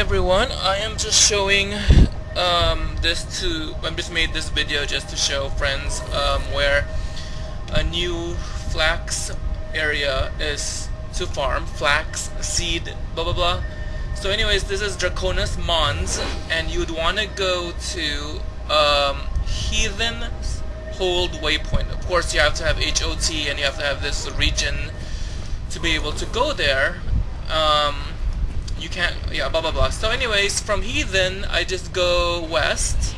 everyone, I am just showing um, this to, I just made this video just to show friends um, where a new flax area is to farm, flax, seed, blah blah blah. So anyways, this is Draconis Mons, and you'd want to go to um, Hold Waypoint. Of course, you have to have HOT, and you have to have this region to be able to go there. Um, you can't, yeah, blah blah blah. So anyways, from Heathen, I just go west.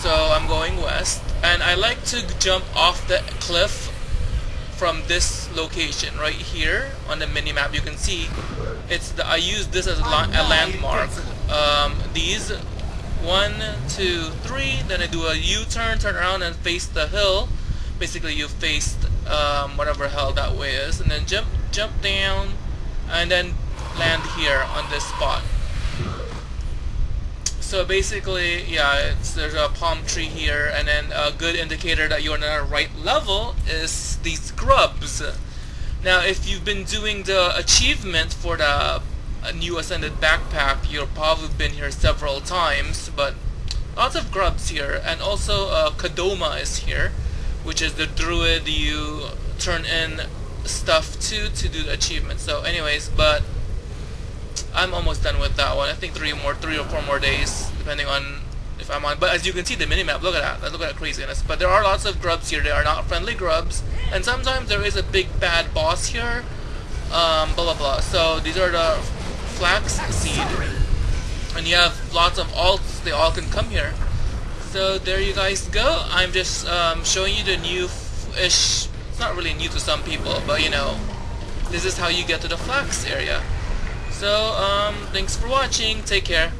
So I'm going west, and I like to jump off the cliff from this location right here on the mini map. You can see it's the I use this as a, a landmark. Um, these one, two, three. Then I do a U-turn, turn around, and face the hill. Basically, you face um, whatever hell that way is, and then jump, jump down, and then land here on this spot. So basically, yeah, there's a palm tree here, and then a good indicator that you're on the right level is these grubs. Now, if you've been doing the achievement for the new Ascended backpack, you've probably been here several times, but lots of grubs here, and also uh, Kadoma is here, which is the druid you turn in stuff to to do the achievement. So anyways, but I'm almost done with that one. I think three more, three or four more days, depending on if I'm on. But as you can see, the minimap, look at that. Look at that craziness. But there are lots of grubs here. They are not friendly grubs. And sometimes there is a big bad boss here. Um, blah, blah, blah. So these are the flax seed. And you have lots of alts. They all can come here. So there you guys go. I'm just um, showing you the new-ish it's not really new to some people, but you know, this is how you get to the flax area. So, um, thanks for watching. Take care.